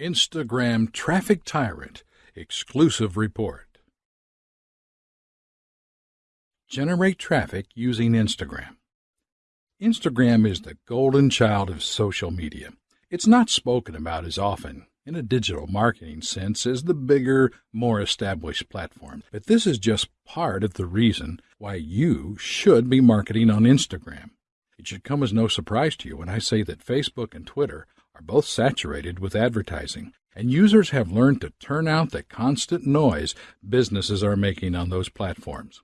Instagram Traffic Tyrant Exclusive Report. Generate traffic using Instagram. Instagram is the golden child of social media. It's not spoken about as often in a digital marketing sense as the bigger, more established platforms, but this is just part of the reason why you should be marketing on Instagram. It should come as no surprise to you when I say that Facebook and Twitter are both saturated with advertising, and users have learned to turn out the constant noise businesses are making on those platforms.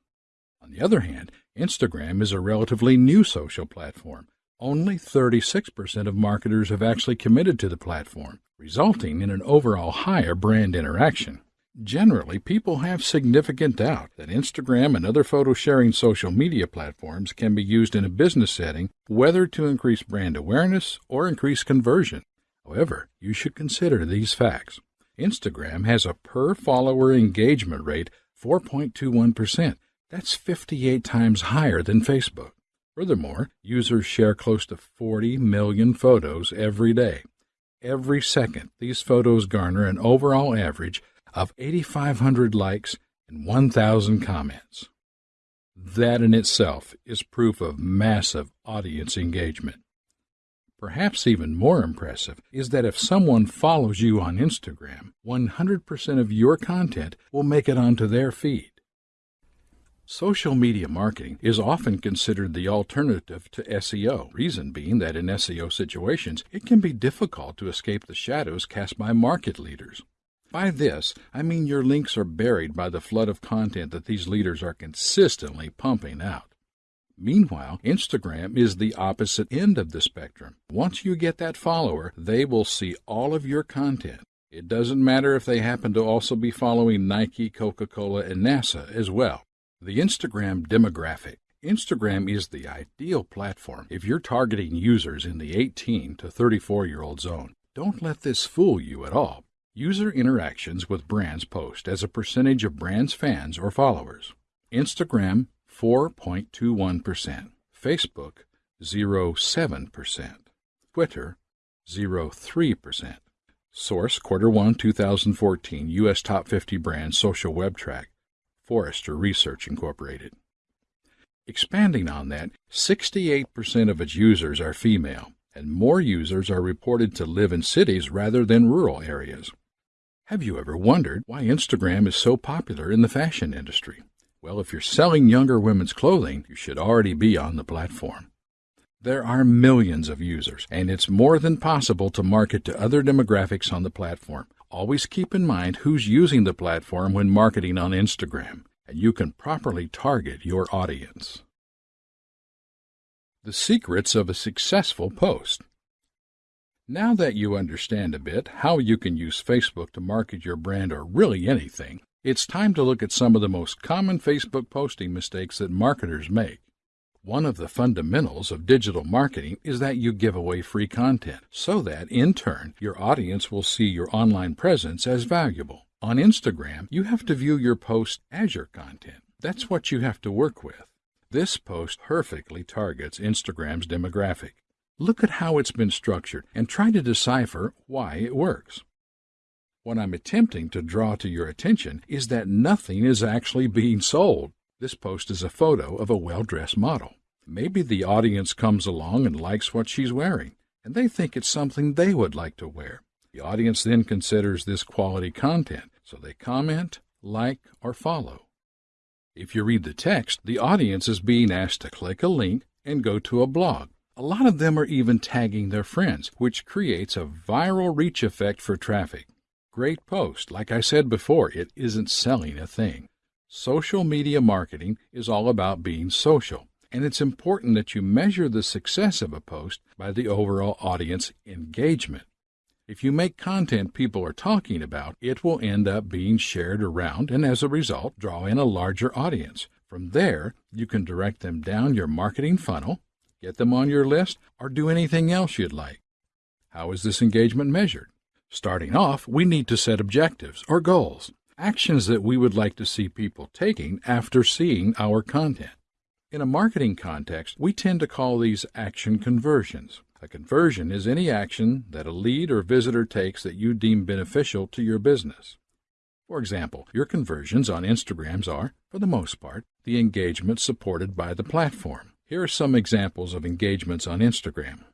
On the other hand, Instagram is a relatively new social platform. Only 36% of marketers have actually committed to the platform, resulting in an overall higher brand interaction. Generally, people have significant doubt that Instagram and other photo sharing social media platforms can be used in a business setting, whether to increase brand awareness or increase conversion. However, you should consider these facts. Instagram has a per follower engagement rate 4.21%. That's 58 times higher than Facebook. Furthermore, users share close to 40 million photos every day. Every second, these photos garner an overall average of 8,500 likes and 1,000 comments. That in itself is proof of massive audience engagement. Perhaps even more impressive is that if someone follows you on Instagram, 100% of your content will make it onto their feed. Social media marketing is often considered the alternative to SEO, reason being that in SEO situations it can be difficult to escape the shadows cast by market leaders. By this, I mean your links are buried by the flood of content that these leaders are consistently pumping out. Meanwhile, Instagram is the opposite end of the spectrum. Once you get that follower, they will see all of your content. It doesn't matter if they happen to also be following Nike, Coca Cola, and NASA as well. The Instagram demographic. Instagram is the ideal platform if you're targeting users in the 18 to 34 year old zone. Don't let this fool you at all. User interactions with brands post as a percentage of brands' fans or followers. Instagram 4.21%, Facebook 0.7%, Twitter 0.3%. Source Quarter 1 2014 US Top 50 Brands Social Web Track, Forrester Research Incorporated. Expanding on that, 68% of its users are female, and more users are reported to live in cities rather than rural areas. Have you ever wondered why Instagram is so popular in the fashion industry? Well, if you're selling younger women's clothing, you should already be on the platform. There are millions of users, and it's more than possible to market to other demographics on the platform. Always keep in mind who's using the platform when marketing on Instagram, and you can properly target your audience. The secrets of a successful post. Now that you understand a bit how you can use Facebook to market your brand or really anything, it's time to look at some of the most common Facebook posting mistakes that marketers make. One of the fundamentals of digital marketing is that you give away free content so that, in turn, your audience will see your online presence as valuable. On Instagram, you have to view your post as your content. That's what you have to work with. This post perfectly targets Instagram's demographic. Look at how it's been structured and try to decipher why it works. What I'm attempting to draw to your attention is that nothing is actually being sold. This post is a photo of a well dressed model. Maybe the audience comes along and likes what she's wearing, and they think it's something they would like to wear. The audience then considers this quality content, so they comment, like, or follow. If you read the text, the audience is being asked to click a link and go to a blog. A lot of them are even tagging their friends, which creates a viral reach effect for traffic. Great post. Like I said before, it isn't selling a thing. Social media marketing is all about being social, and it's important that you measure the success of a post by the overall audience engagement. If you make content people are talking about, it will end up being shared around and as a result draw in a larger audience. From there, you can direct them down your marketing funnel get them on your list, or do anything else you'd like. How is this engagement measured? Starting off, we need to set objectives or goals, actions that we would like to see people taking after seeing our content. In a marketing context, we tend to call these action conversions. A conversion is any action that a lead or visitor takes that you deem beneficial to your business. For example, your conversions on Instagrams are, for the most part, the engagements supported by the platform. Here are some examples of engagements on Instagram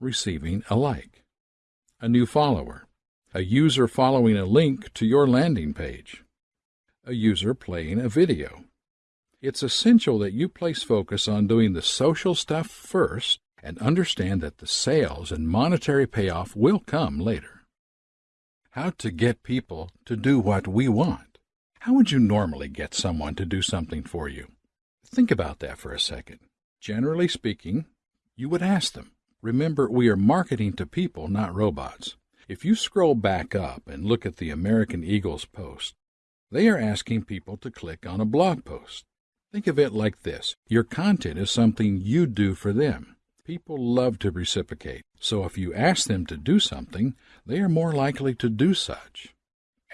receiving a like, a new follower, a user following a link to your landing page, a user playing a video. It's essential that you place focus on doing the social stuff first and understand that the sales and monetary payoff will come later. How to get people to do what we want. How would you normally get someone to do something for you? Think about that for a second. Generally speaking, you would ask them. Remember, we are marketing to people, not robots. If you scroll back up and look at the American Eagle's post, they are asking people to click on a blog post. Think of it like this your content is something you do for them. People love to reciprocate, so if you ask them to do something, they are more likely to do such.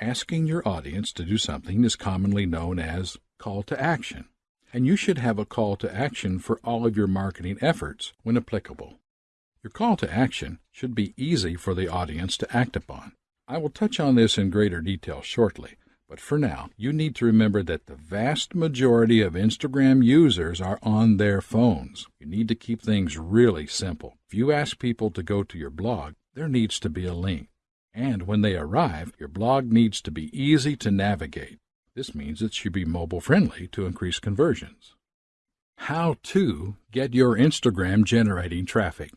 Asking your audience to do something is commonly known as call to action, and you should have a call to action for all of your marketing efforts when applicable. Your call to action should be easy for the audience to act upon. I will touch on this in greater detail shortly, but for now, you need to remember that the vast majority of Instagram users are on their phones. You need to keep things really simple. If you ask people to go to your blog, there needs to be a link. And when they arrive, your blog needs to be easy to navigate. This means it should be mobile friendly to increase conversions. How to get your Instagram generating traffic.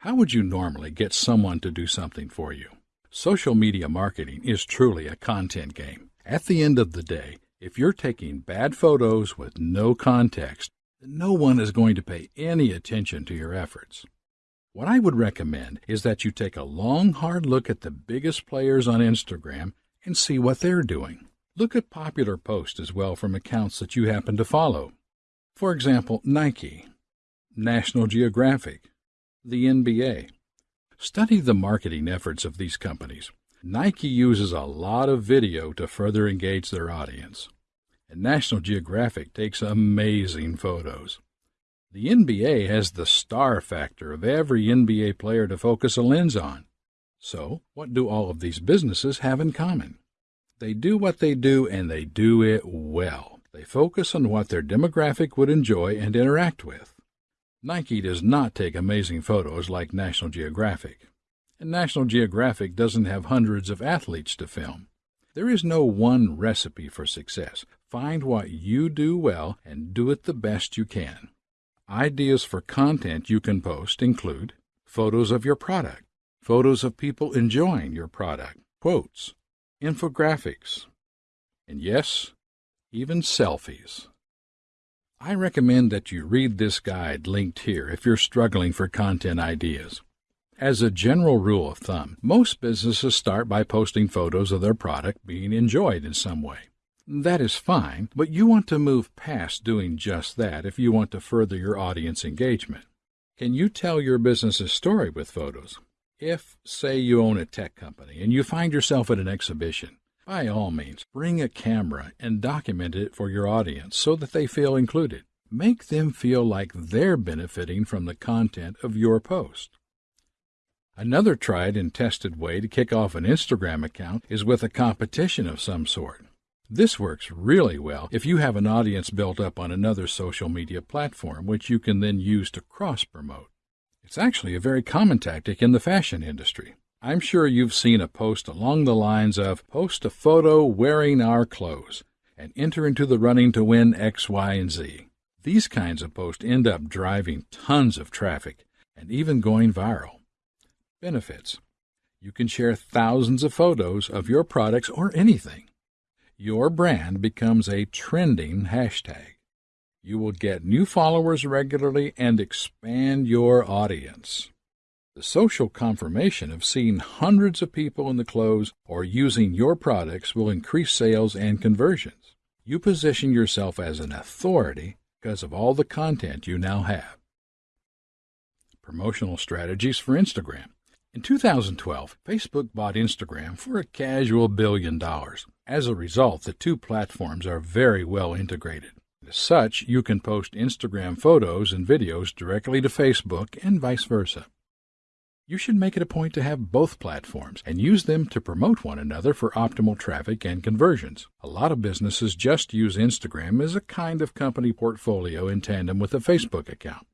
How would you normally get someone to do something for you? Social media marketing is truly a content game. At the end of the day, if you're taking bad photos with no context, no one is going to pay any attention to your efforts. What I would recommend is that you take a long, hard look at the biggest players on Instagram and see what they're doing. Look at popular posts as well from accounts that you happen to follow. For example, Nike, National Geographic, the NBA. Study the marketing efforts of these companies. Nike uses a lot of video to further engage their audience, and National Geographic takes amazing photos. The NBA has the star factor of every NBA player to focus a lens on. So, what do all of these businesses have in common? They do what they do and they do it well. They focus on what their demographic would enjoy and interact with. Nike does not take amazing photos like National Geographic and National Geographic doesn't have hundreds of athletes to film. There is no one recipe for success. Find what you do well and do it the best you can. Ideas for content you can post include photos of your product, photos of people enjoying your product, quotes, infographics, and yes, even selfies. I recommend that you read this guide linked here if you're struggling for content ideas. As a general rule of thumb, most businesses start by posting photos of their product being enjoyed in some way. That is fine, but you want to move past doing just that if you want to further your audience engagement. Can you tell your business's story with photos? If, say, you own a tech company and you find yourself at an exhibition, by all means, bring a camera and document it for your audience so that they feel included. Make them feel like they're benefiting from the content of your post. Another tried and tested way to kick off an Instagram account is with a competition of some sort. This works really well if you have an audience built up on another social media platform, which you can then use to cross promote. It's actually a very common tactic in the fashion industry. I'm sure you've seen a post along the lines of post a photo wearing our clothes and enter into the running to win X, Y, and Z. These kinds of posts end up driving tons of traffic and even going viral. Benefits You can share thousands of photos of your products or anything. Your brand becomes a trending hashtag. You will get new followers regularly and expand your audience. The social confirmation of seeing hundreds of people in the clothes or using your products will increase sales and conversions. You position yourself as an authority because of all the content you now have. Promotional strategies for Instagram. In 2012, Facebook bought Instagram for a casual billion dollars. As a result, the two platforms are very well integrated. Such, you can post Instagram photos and videos directly to Facebook and vice versa. You should make it a point to have both platforms and use them to promote one another for optimal traffic and conversions. A lot of businesses just use Instagram as a kind of company portfolio in tandem with a Facebook account.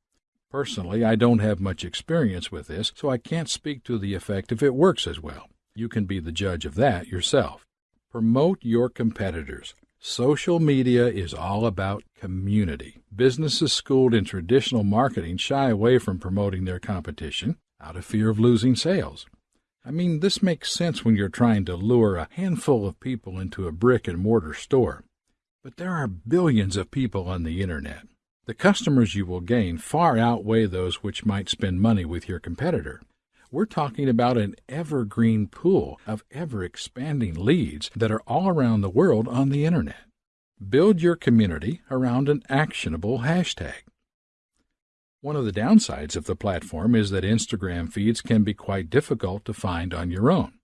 Personally, I don't have much experience with this, so I can't speak to the effect if it works as well. You can be the judge of that yourself. Promote your competitors. Social media is all about community. Businesses schooled in traditional marketing shy away from promoting their competition out of fear of losing sales. I mean, this makes sense when you're trying to lure a handful of people into a brick and mortar store. But there are billions of people on the internet. The customers you will gain far outweigh those which might spend money with your competitor. We're talking about an evergreen pool of ever expanding leads that are all around the world on the internet. Build your community around an actionable hashtag. One of the downsides of the platform is that Instagram feeds can be quite difficult to find on your own.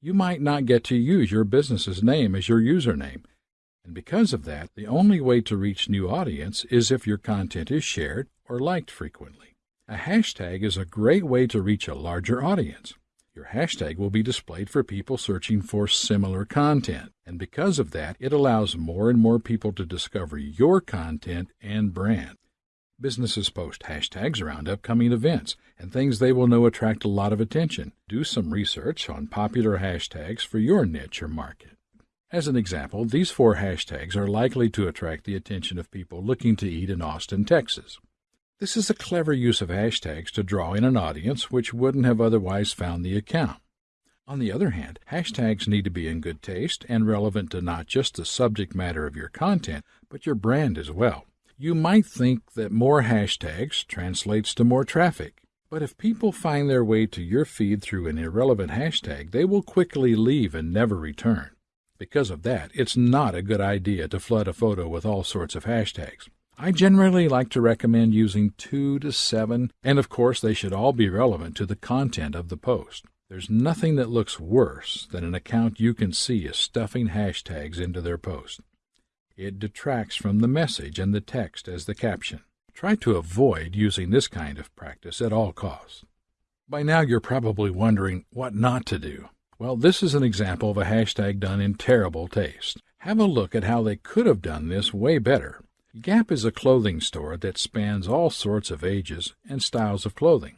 You might not get to use your business's name as your username, and because of that, the only way to reach new audience is if your content is shared or liked frequently. A hashtag is a great way to reach a larger audience. Your hashtag will be displayed for people searching for similar content, and because of that, it allows more and more people to discover your content and brand. Businesses post hashtags around upcoming events and things they will know attract a lot of attention. Do some research on popular hashtags for your niche or market. As an example, these four hashtags are likely to attract the attention of people looking to eat in Austin, Texas. This is a clever use of hashtags to draw in an audience which wouldn't have otherwise found the account. On the other hand, hashtags need to be in good taste and relevant to not just the subject matter of your content, but your brand as well. You might think that more hashtags translates to more traffic, but if people find their way to your feed through an irrelevant hashtag, they will quickly leave and never return. Because of that, it's not a good idea to flood a photo with all sorts of hashtags. I generally like to recommend using two to seven, and of course, they should all be relevant to the content of the post. There's nothing that looks worse than an account you can see is stuffing hashtags into their post. It detracts from the message and the text as the caption. Try to avoid using this kind of practice at all costs. By now, you're probably wondering what not to do. Well, this is an example of a hashtag done in terrible taste. Have a look at how they could have done this way better. Gap is a clothing store that spans all sorts of ages and styles of clothing.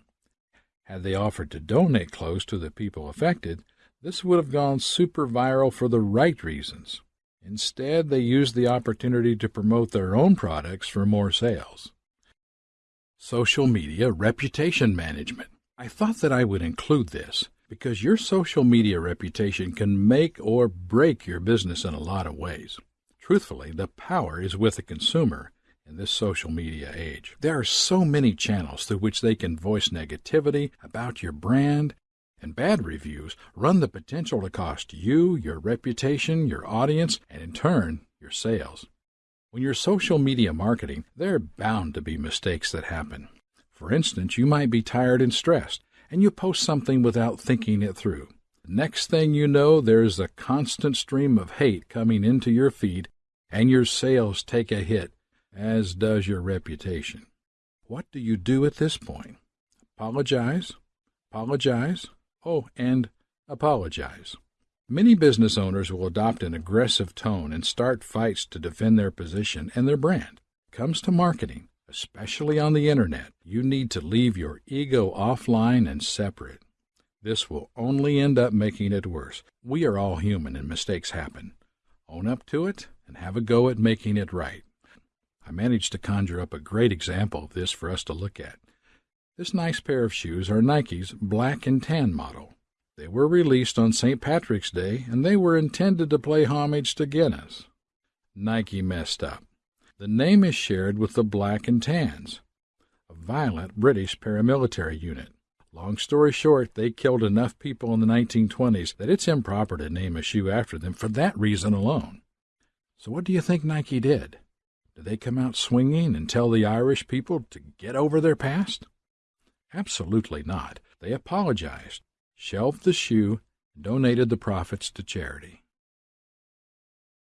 Had they offered to donate clothes to the people affected, this would have gone super viral for the right reasons. Instead, they used the opportunity to promote their own products for more sales. Social media reputation management. I thought that I would include this because your social media reputation can make or break your business in a lot of ways. Truthfully, the power is with the consumer in this social media age. There are so many channels through which they can voice negativity about your brand, and bad reviews run the potential to cost you, your reputation, your audience, and in turn, your sales. When you're social media marketing, there are bound to be mistakes that happen. For instance, you might be tired and stressed, and you post something without thinking it through. Next thing you know, there's a constant stream of hate coming into your feed and your sales take a hit, as does your reputation. What do you do at this point? Apologize, apologize, oh, and apologize. Many business owners will adopt an aggressive tone and start fights to defend their position and their brand. comes to marketing, especially on the internet, you need to leave your ego offline and separate. This will only end up making it worse. We are all human and mistakes happen. Own up to it and have a go at making it right. I managed to conjure up a great example of this for us to look at. This nice pair of shoes are Nike's black and tan model. They were released on St. Patrick's Day and they were intended to play homage to Guinness. Nike messed up. The name is shared with the Black and Tans, a violent British paramilitary unit. Long story short, they killed enough people in the 1920s that it's improper to name a shoe after them for that reason alone. So what do you think Nike did? Did they come out swinging and tell the Irish people to get over their past? Absolutely not. They apologized, shelved the shoe, and donated the profits to charity.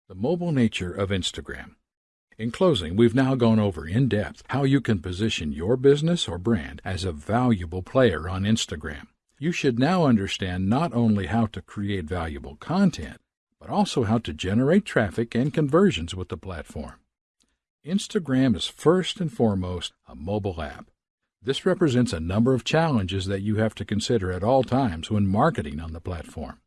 The mobile nature of Instagram. In closing, we've now gone over in depth how you can position your business or brand as a valuable player on Instagram. You should now understand not only how to create valuable content, but also how to generate traffic and conversions with the platform. Instagram is first and foremost a mobile app. This represents a number of challenges that you have to consider at all times when marketing on the platform.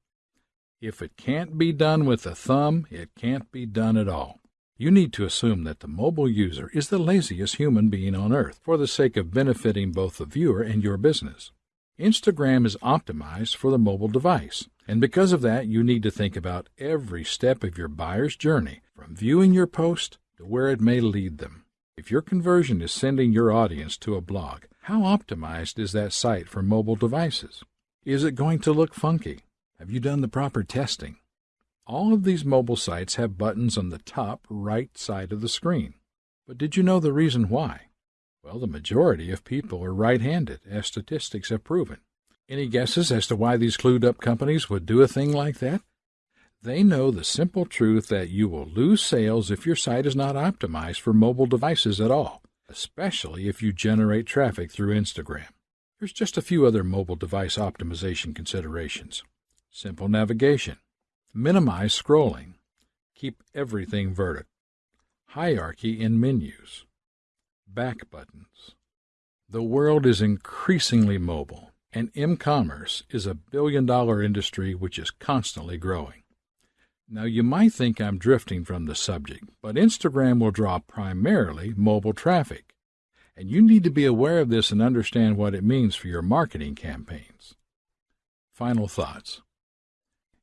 If it can't be done with a thumb, it can't be done at all. You need to assume that the mobile user is the laziest human being on earth for the sake of benefiting both the viewer and your business. Instagram is optimized for the mobile device, and because of that, you need to think about every step of your buyer's journey from viewing your post to where it may lead them. If your conversion is sending your audience to a blog, how optimized is that site for mobile devices? Is it going to look funky? Have you done the proper testing? All of these mobile sites have buttons on the top right side of the screen. But did you know the reason why? Well, the majority of people are right handed, as statistics have proven. Any guesses as to why these clued up companies would do a thing like that? They know the simple truth that you will lose sales if your site is not optimized for mobile devices at all, especially if you generate traffic through Instagram. There's just a few other mobile device optimization considerations simple navigation, Minimize scrolling. Keep everything vertical. Hierarchy in menus. Back buttons. The world is increasingly mobile, and m-commerce is a billion-dollar industry which is constantly growing. Now, you might think I'm drifting from the subject, but Instagram will draw primarily mobile traffic, and you need to be aware of this and understand what it means for your marketing campaigns. Final thoughts.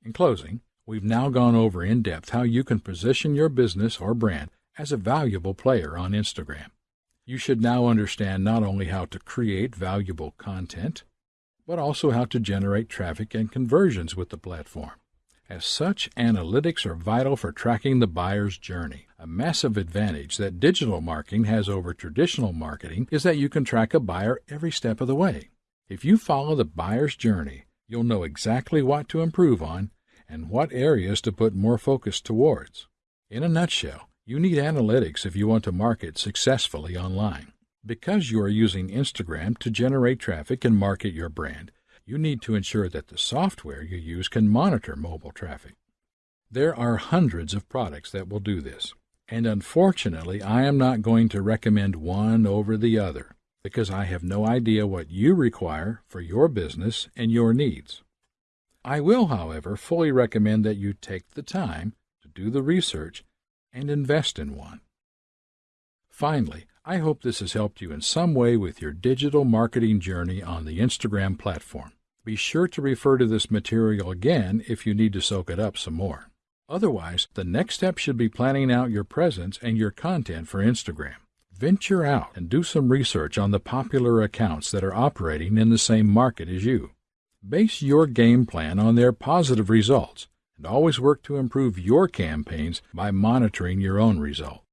In closing, We've now gone over in depth how you can position your business or brand as a valuable player on Instagram. You should now understand not only how to create valuable content, but also how to generate traffic and conversions with the platform. As such, analytics are vital for tracking the buyer's journey. A massive advantage that digital marketing has over traditional marketing is that you can track a buyer every step of the way. If you follow the buyer's journey, you'll know exactly what to improve on and what areas to put more focus towards. In a nutshell, you need analytics if you want to market successfully online. Because you are using Instagram to generate traffic and market your brand, you need to ensure that the software you use can monitor mobile traffic. There are hundreds of products that will do this, and unfortunately, I am not going to recommend one over the other because I have no idea what you require for your business and your needs. I will, however, fully recommend that you take the time to do the research and invest in one. Finally, I hope this has helped you in some way with your digital marketing journey on the Instagram platform. Be sure to refer to this material again if you need to soak it up some more. Otherwise, the next step should be planning out your presence and your content for Instagram. Venture out and do some research on the popular accounts that are operating in the same market as you. Base your game plan on their positive results and always work to improve your campaigns by monitoring your own results.